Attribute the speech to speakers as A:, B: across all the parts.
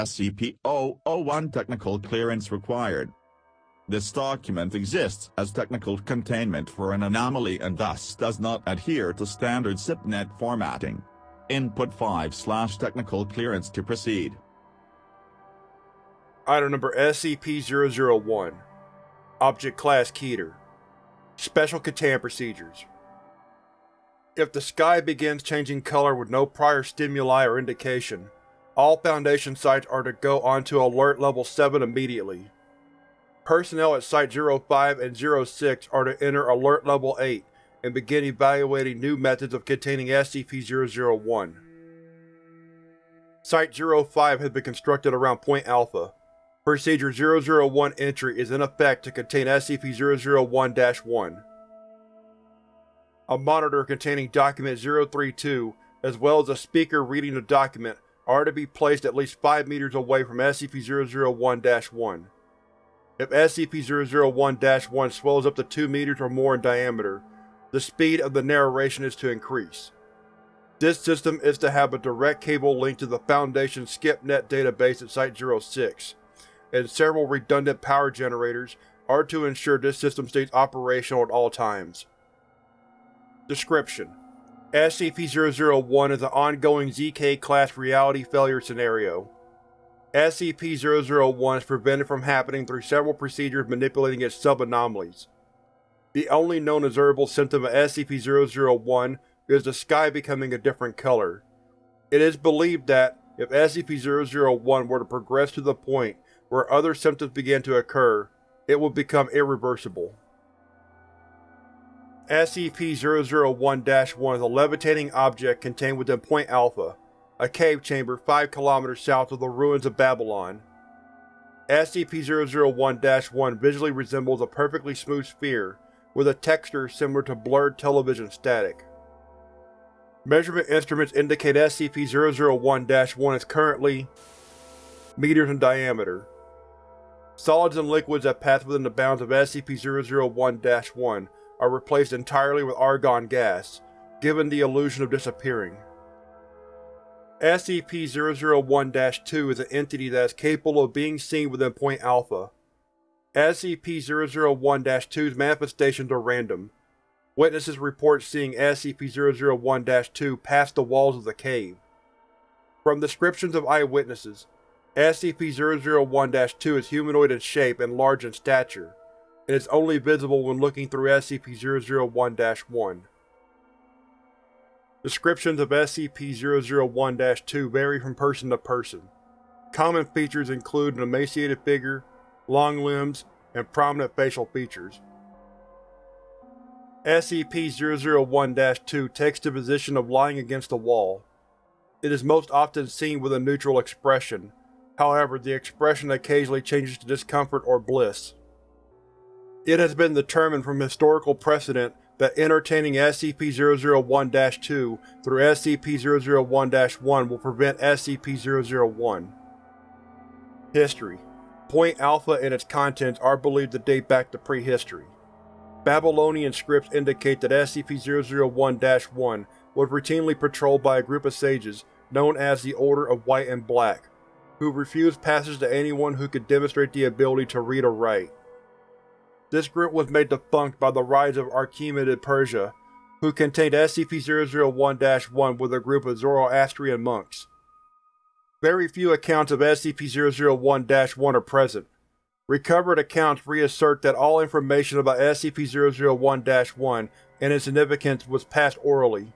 A: SCP-001 technical clearance required. This document exists as technical containment for an anomaly and thus does not adhere to standard SCiPNET formatting. Input 5 slash technical clearance to proceed.
B: Item number SCP-001 Object Class Keter Special Containment Procedures If the sky begins changing color with no prior stimuli or indication, all Foundation sites are to go onto Alert Level 7 immediately. Personnel at Site-05 and 06 are to enter Alert Level 8 and begin evaluating new methods of containing SCP-001. Site-05 has been constructed around Point Alpha. Procedure 001 entry is in effect to contain SCP-001-1. A monitor containing Document 032, as well as a speaker reading the document, are to be placed at least 5 meters away from SCP-001-1. If SCP-001-1 swells up to 2 meters or more in diameter, the speed of the narration is to increase. This system is to have a direct cable link to the Foundation SCIPNet database at Site-06, and several redundant power generators are to ensure this system stays operational at all times. Description: SCP-001 is an ongoing ZK-class reality failure scenario. SCP-001 is prevented from happening through several procedures manipulating its sub-anomalies. The only known observable symptom of SCP-001 is the sky becoming a different color. It is believed that, if SCP-001 were to progress to the point where other symptoms began to occur, it would become irreversible. SCP-001-1 is a levitating object contained within Point Alpha, a cave chamber 5 km south of the ruins of Babylon. SCP-001-1 visually resembles a perfectly smooth sphere with a texture similar to blurred television static. Measurement instruments indicate SCP-001-1 is currently meters in diameter. Solids and liquids that pass within the bounds of SCP-001-1 are replaced entirely with argon gas, giving the illusion of disappearing. SCP-001-2 is an entity that is capable of being seen within Point Alpha. SCP-001-2's manifestations are random. Witnesses report seeing SCP-001-2 pass the walls of the cave. From descriptions of eyewitnesses, SCP-001-2 is humanoid in shape and large in stature, and is only visible when looking through SCP-001-1. Descriptions of SCP-001-2 vary from person to person. Common features include an emaciated figure, long limbs, and prominent facial features. SCP-001-2 takes the position of lying against a wall. It is most often seen with a neutral expression, however the expression occasionally changes to discomfort or bliss. It has been determined from historical precedent that entertaining SCP-001-2 through SCP-001-1 will prevent SCP-001. History Point Alpha and its contents are believed to date back to prehistory. Babylonian scripts indicate that SCP-001-1 was routinely patrolled by a group of sages known as the Order of White and Black, who refused passage to anyone who could demonstrate the ability to read or write. This group was made defunct by the rise of Achaemenid Persia, who contained SCP-001-1 with a group of Zoroastrian monks. Very few accounts of SCP-001-1 are present. Recovered accounts reassert that all information about SCP-001-1 and its significance was passed orally.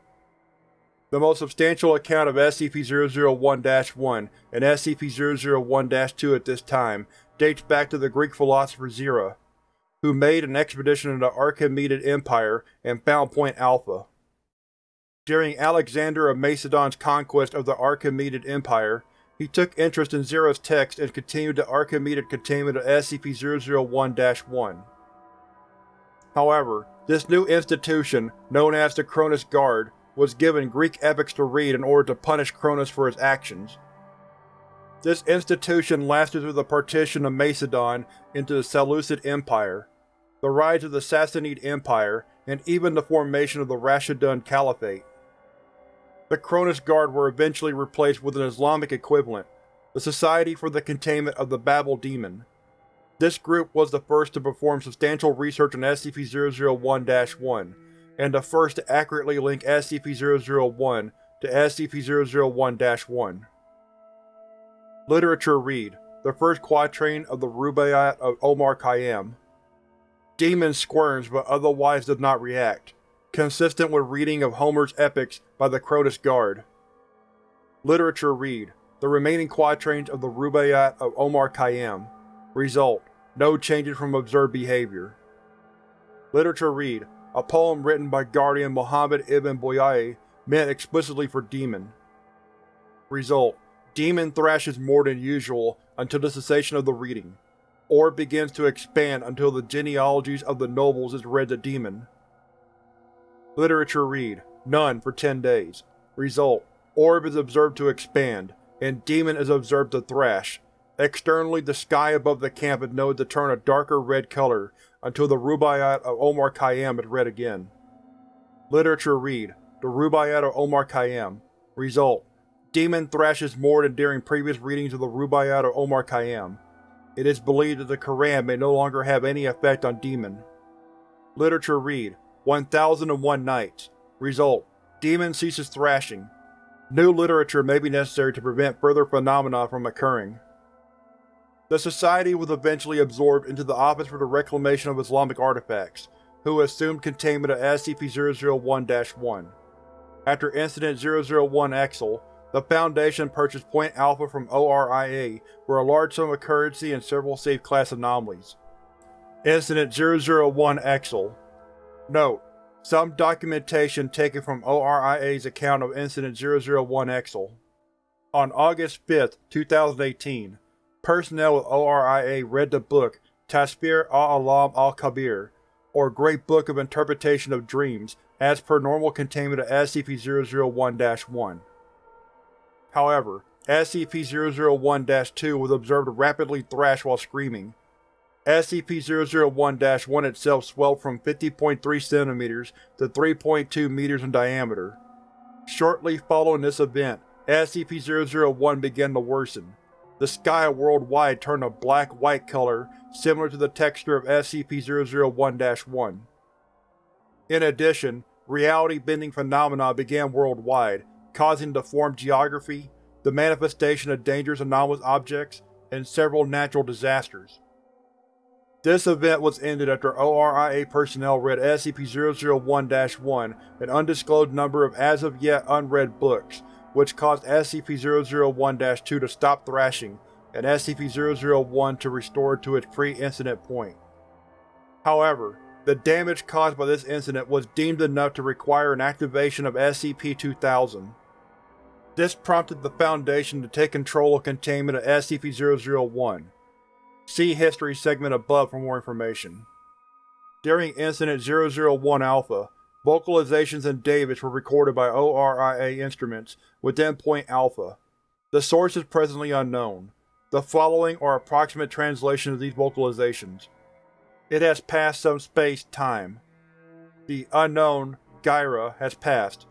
B: The most substantial account of SCP-001-1 and SCP-001-2 at this time dates back to the Greek philosopher Zira, who made an expedition into the Achaemenid Empire and found Point Alpha. During Alexander of Macedon's conquest of the Achaemenid Empire, he took interest in Zero's text and continued the Achaemenid containment of SCP-001-1. However, this new institution, known as the Cronus Guard, was given Greek epics to read in order to punish Cronus for his actions. This institution lasted through the partition of Macedon into the Seleucid Empire, the rise of the Sassanid Empire, and even the formation of the Rashidun Caliphate. The Cronus Guard were eventually replaced with an Islamic equivalent, the Society for the Containment of the Babel Demon. This group was the first to perform substantial research on SCP-001-1, and the first to accurately link SCP-001 to SCP-001-1. Literature Read The First Quatrain of the Rubaiyat of Omar Khayyam Demon squirms but otherwise does not react, consistent with reading of Homer's epics by the Cronus Guard. Literature Read The remaining quatrains of the Rubaiyat of Omar Khayyam Result: No changes from observed behavior. Literature Read A poem written by Guardian Muhammad ibn Boyaei meant explicitly for Demon. Result: Demon thrashes more than usual until the cessation of the reading, or begins to expand until the genealogies of the nobles is read to Demon. Literature Read None for 10 days. Result: Orb is observed to expand, and Demon is observed to thrash, Externally, the sky above the camp is noted to turn a darker red color until the Rubaiyat of Omar Khayyam is read again. Literature Read The Rubaiyat of Omar Khayyam Result: Demon thrashes more than during previous readings of the Rubaiyat of Omar Khayyam. It is believed that the Quran may no longer have any effect on Demon. Literature Read 1001 Nights Result: Demon ceases thrashing. New literature may be necessary to prevent further phenomena from occurring. The Society was eventually absorbed into the Office for the Reclamation of Islamic Artifacts, who assumed containment of SCP-001-1. After Incident 001 Exel, the Foundation purchased Point Alpha from ORIA for a large sum of currency and several safe class anomalies. Incident 001 Exel Note: Some documentation taken from ORIA's account of Incident 001 Exel. On August 5, 2018, Personnel with ORIA read the book Tasfir al-Alam al-Kabir, or Great Book of Interpretation of Dreams, as per normal containment of SCP-001-1. However, SCP-001-2 was observed to rapidly thrash while screaming. SCP-001-1 itself swelled from 50.3 cm to 3.2 meters in diameter. Shortly following this event, SCP-001 began to worsen. The sky worldwide turned a black-white color similar to the texture of SCP-001-1. In addition, reality-bending phenomena began worldwide, causing deformed geography, the manifestation of dangerous anomalous objects, and several natural disasters. This event was ended after ORIA personnel read SCP-001-1 an undisclosed number of as-of-yet unread books, which caused SCP-001-2 to stop thrashing and SCP-001 to restore to its pre-incident point. However, the damage caused by this incident was deemed enough to require an activation of SCP-2000. This prompted the Foundation to take control of containment of SCP-001. See History segment above for more information. During Incident 001-Alpha, Vocalizations and Davis were recorded by ORIA instruments within Point Alpha. The source is presently unknown. The following are approximate translations of these vocalizations. It has passed some space-time. The unknown, Gyra, has passed.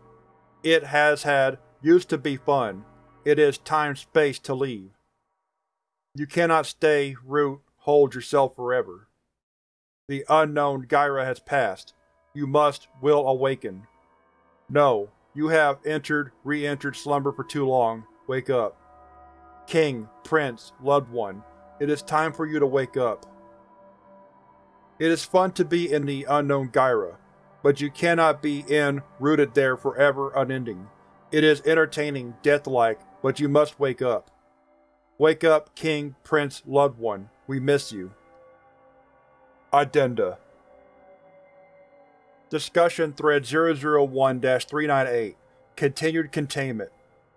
B: It has had used to be fun. It is time-space to leave. You cannot stay, root, hold yourself forever. The unknown Gyra has passed. You must, will awaken. No, you have entered, re-entered slumber for too long. Wake up. King, Prince, Loved One, it is time for you to wake up. It is fun to be in the unknown Gyra, but you cannot be in, rooted there forever unending. It is entertaining, death-like, but you must wake up. Wake up, King, Prince, Loved One. We miss you. Addenda Discussion Thread 001-398 Continued Containment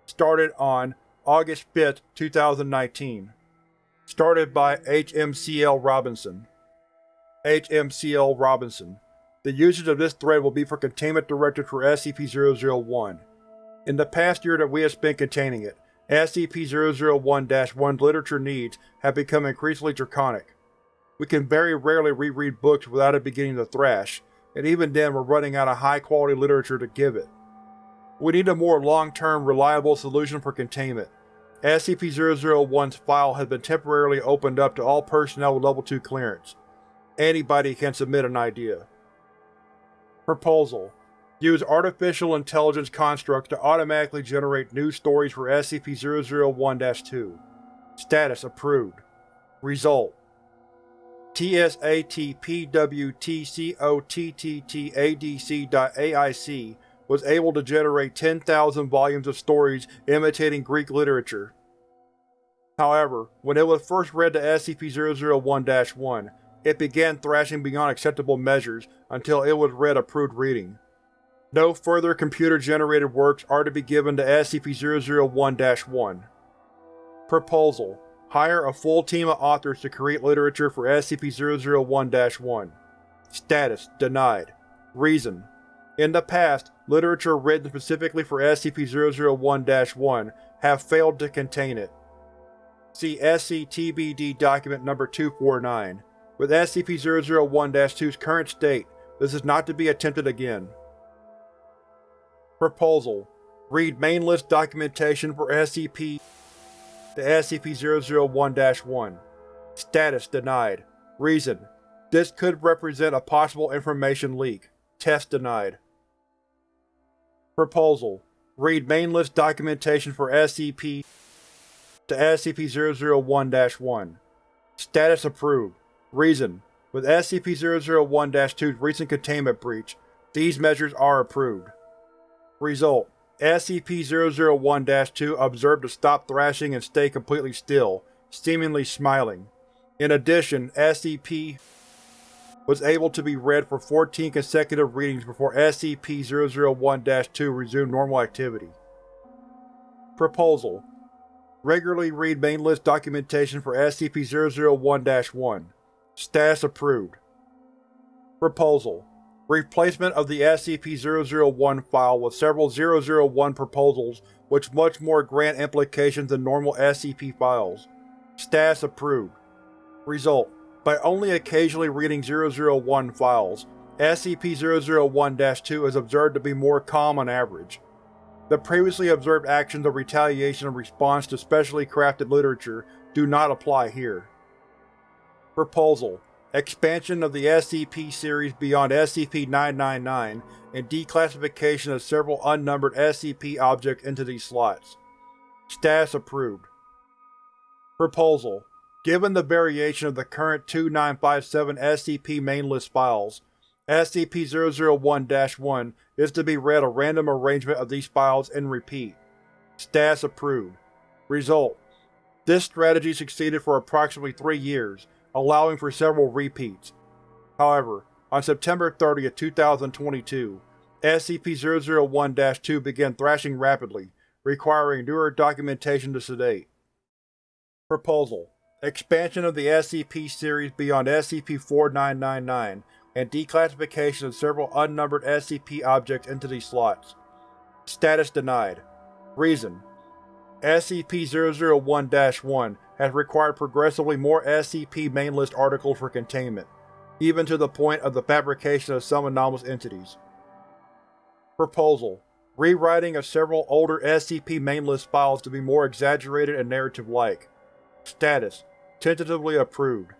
B: Started on August 5, 2019 Started by HMCL Robinson HMCL Robinson The usage of this thread will be for containment directives for SCP-001. In the past year that we have spent containing it, SCP-001-1's literature needs have become increasingly draconic. We can very rarely reread books without it beginning to thrash, and even then we're running out of high-quality literature to give it. We need a more long-term, reliable solution for containment. SCP-001's file has been temporarily opened up to all personnel with Level 2 clearance. Anybody can submit an idea. Proposal: Use Artificial Intelligence constructs to automatically generate new stories for SCP-001-2. Status Approved. Result: TSATPWTCOTTTADC.AIC was able to generate 10,000 volumes of stories imitating Greek literature. However, when it was first read to SCP-001-1, it began thrashing beyond acceptable measures until it was read approved reading. No further computer-generated works are to be given to SCP-001-1. Proposal: Hire a full team of authors to create literature for SCP-001-1. Status: Denied. Reason: In the past, literature written specifically for SCP-001-1 have failed to contain it. See SCTBD Document Number 249. With SCP-001-2's current state, this is not to be attempted again. Proposal: Read main list documentation for SCP to SCP-001-1. Status denied. Reason: This could represent a possible information leak. Test denied. Proposal: Read main list documentation for SCP to SCP-001-1. Status approved. Reason: With SCP-001-2's recent containment breach, these measures are approved. Result: SCP-001-2 observed to stop thrashing and stay completely still, seemingly smiling. In addition, SCP was able to be read for 14 consecutive readings before SCP-001-2 resumed normal activity. Proposal: Regularly read main list documentation for SCP-001-1. Status approved. Proposal: Replacement of the SCP-001 file with several 001 proposals which much more grant implications than normal SCP files. Status approved. Result: By only occasionally reading 001 files, SCP-001-2 is observed to be more calm on average. The previously observed actions of retaliation in response to specially crafted literature do not apply here. Proposal: Expansion of the SCP series beyond SCP-999 and declassification of several unnumbered SCP objects into these slots. Status approved. Proposal: Given the variation of the current 2957 SCP main list files, SCP-001-1 is to be read a random arrangement of these files and repeat. Status approved. Result: This strategy succeeded for approximately three years, allowing for several repeats. However, on September 30, 2022, SCP-001-2 began thrashing rapidly, requiring newer documentation to sedate. Proposal: Expansion of the SCP series beyond SCP-4999 and declassification of several unnumbered SCP objects into these slots. Status denied. Reason: SCP-001-1 has required progressively more SCP main list articles for containment, even to the point of the fabrication of some anomalous entities. Proposal: Rewriting of several older SCP main list files to be more exaggerated and narrative-like. Status: Tentatively approved.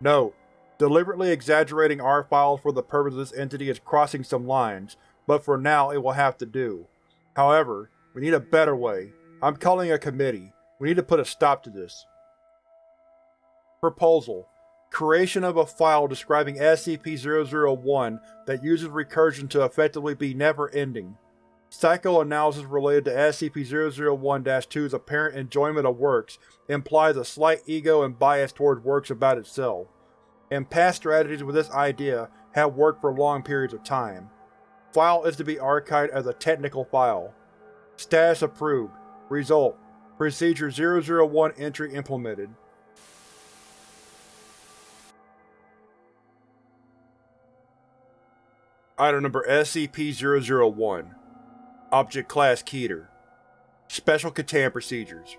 B: Note: Deliberately exaggerating our files for the purpose of this entity is crossing some lines, but for now it will have to do. However, we need a better way. I'm calling a committee. We need to put a stop to this. Proposal: Creation of a file describing SCP-001 that uses recursion to effectively be never-ending. Psychoanalysis related to SCP-001-2's apparent enjoyment of works implies a slight ego and bias towards works about itself, and past strategies with this idea have worked for long periods of time. File is to be archived as a technical file. Status approved. Result: Procedure 001 entry implemented. Item number SCP-001 Object Class Keter. Special Containment Procedures